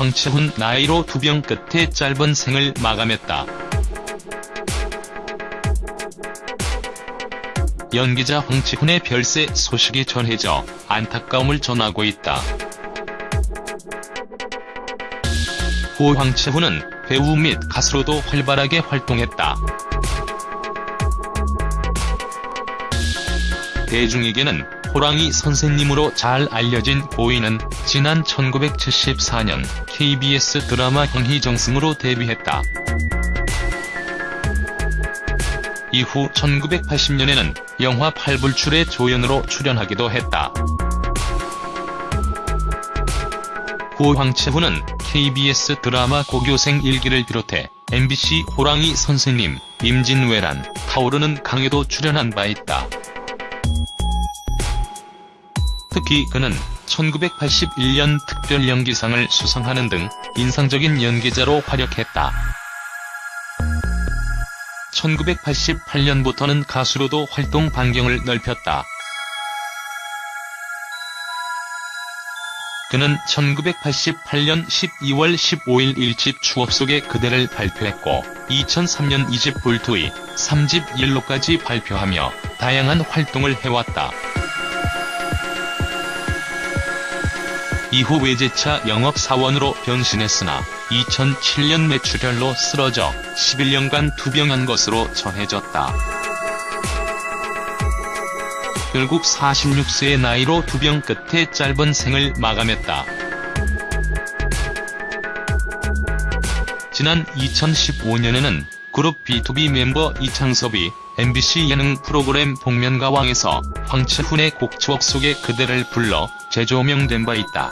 황채훈 나이로 두 병 끝에 짧은 생을 마감했다. 연기자 황치훈의 별세 소식이 전해져 안타까움을 전하고 있다. 고 황채훈은 배우 및 가수로도 활발하게 활동했다. 대중에게는 호랑이 선생님으로 잘 알려진 고인은 지난 1974년 KBS 드라마 형희정승으로 데뷔했다. 이후 1980년에는 영화 팔불출의 조연으로 출연하기도 했다. 고 황채훈은 KBS 드라마 고교생 일기를 비롯해 MBC 호랑이 선생님, 임진왜란, 타오르는 강에도 출연한 바 있다. 특히 그는 1981년 특별연기상을 수상하는 등 인상적인 연기자로 활약했다. 1988년부터는 가수로도 활동 반경을 넓혔다. 그는 1988년 12월 15일 1집 추억 속의 그대를 발표했고 2003년 2집 불투이, 3집 옐로까지 발표하며 다양한 활동을 해왔다. 이후 외제차 영업사원으로 변신했으나 2007년 매출혈로 쓰러져 11년간 투병한 것으로 전해졌다. 결국 46세의 나이로 투병 끝에 짧은 생을 마감했다. 지난 2015년에는 그룹 B2B 멤버 이창섭이 MBC 예능 프로그램 복면가왕에서 황치훈의 곡 추억 속에 그대를 불러 재조명된 바 있다.